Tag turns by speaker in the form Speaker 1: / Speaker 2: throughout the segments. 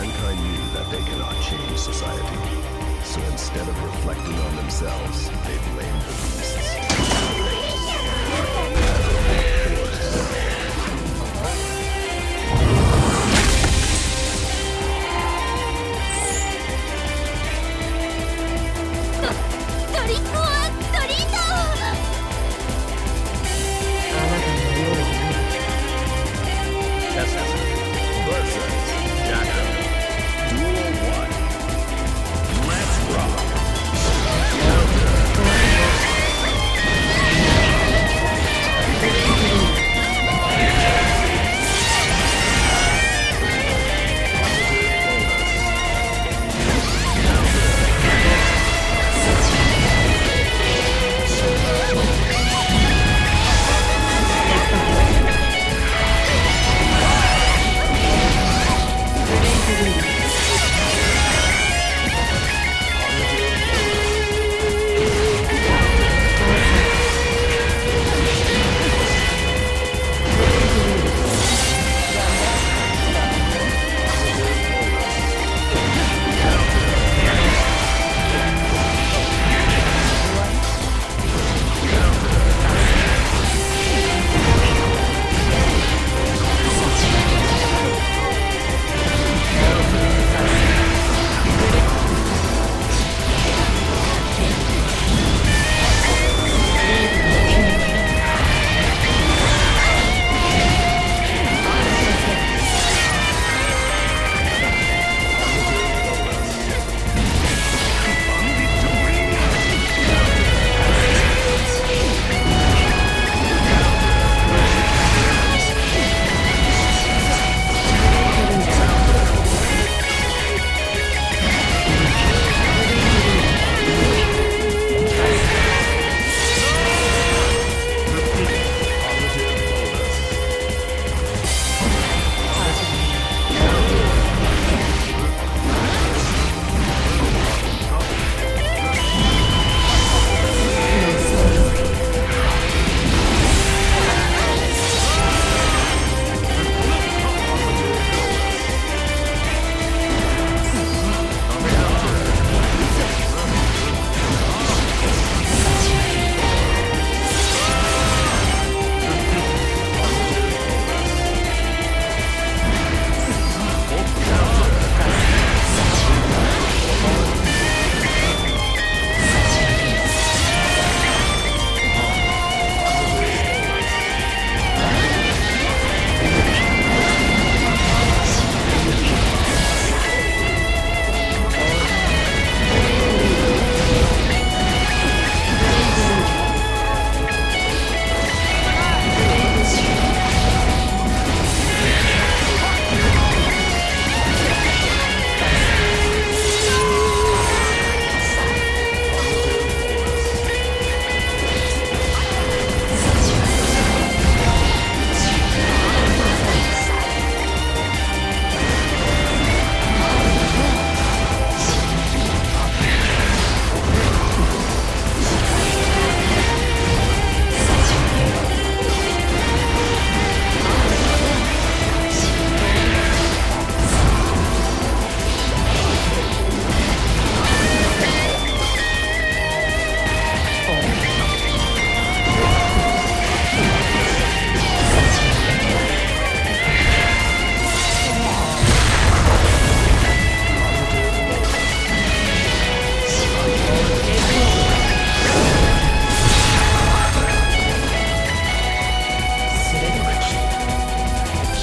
Speaker 1: Mankind knew that they cannot change society. So instead of reflecting on themselves, they blamed the beasts.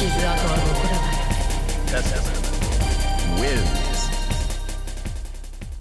Speaker 1: 傷跡は残らない。That's